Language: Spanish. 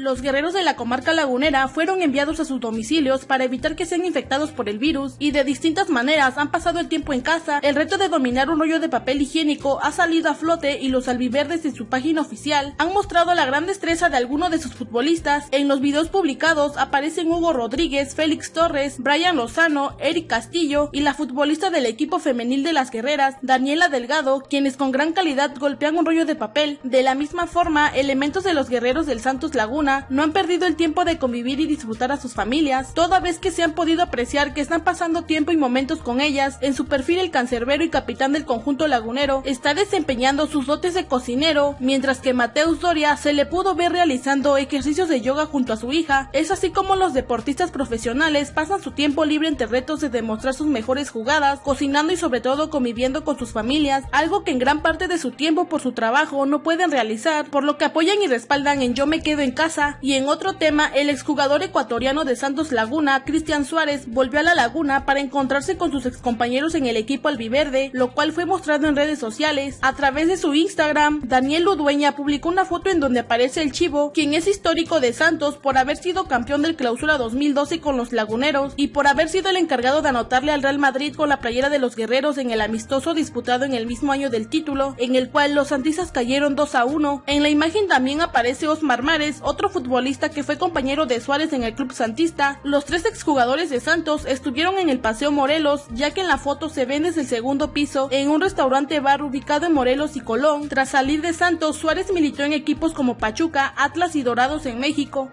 Los guerreros de la comarca lagunera fueron enviados a sus domicilios para evitar que sean infectados por el virus y de distintas maneras han pasado el tiempo en casa. El reto de dominar un rollo de papel higiénico ha salido a flote y los albiverdes en su página oficial han mostrado la gran destreza de algunos de sus futbolistas. En los videos publicados aparecen Hugo Rodríguez, Félix Torres, Brian Lozano, Eric Castillo y la futbolista del equipo femenil de las guerreras, Daniela Delgado, quienes con gran calidad golpean un rollo de papel. De la misma forma, elementos de los guerreros del Santos Laguna no han perdido el tiempo de convivir y disfrutar a sus familias, toda vez que se han podido apreciar que están pasando tiempo y momentos con ellas. En su perfil el cancerbero y capitán del conjunto lagunero está desempeñando sus dotes de cocinero, mientras que Mateus Doria se le pudo ver realizando ejercicios de yoga junto a su hija. Es así como los deportistas profesionales pasan su tiempo libre entre retos de demostrar sus mejores jugadas, cocinando y sobre todo conviviendo con sus familias, algo que en gran parte de su tiempo por su trabajo no pueden realizar, por lo que apoyan y respaldan en Yo me quedo en casa. Y en otro tema, el exjugador ecuatoriano de Santos Laguna, Cristian Suárez, volvió a la Laguna para encontrarse con sus excompañeros en el equipo albiverde, lo cual fue mostrado en redes sociales. A través de su Instagram, Daniel Ludueña publicó una foto en donde aparece el Chivo, quien es histórico de Santos por haber sido campeón del Clausura 2012 con los Laguneros y por haber sido el encargado de anotarle al Real Madrid con la playera de los guerreros en el amistoso disputado en el mismo año del título, en el cual los santistas cayeron 2 a 1. En la imagen también aparece Osmar Mares, otro futbolista que fue compañero de Suárez en el club santista. Los tres exjugadores de Santos estuvieron en el Paseo Morelos, ya que en la foto se ven desde el segundo piso en un restaurante bar ubicado en Morelos y Colón. Tras salir de Santos, Suárez militó en equipos como Pachuca, Atlas y Dorados en México.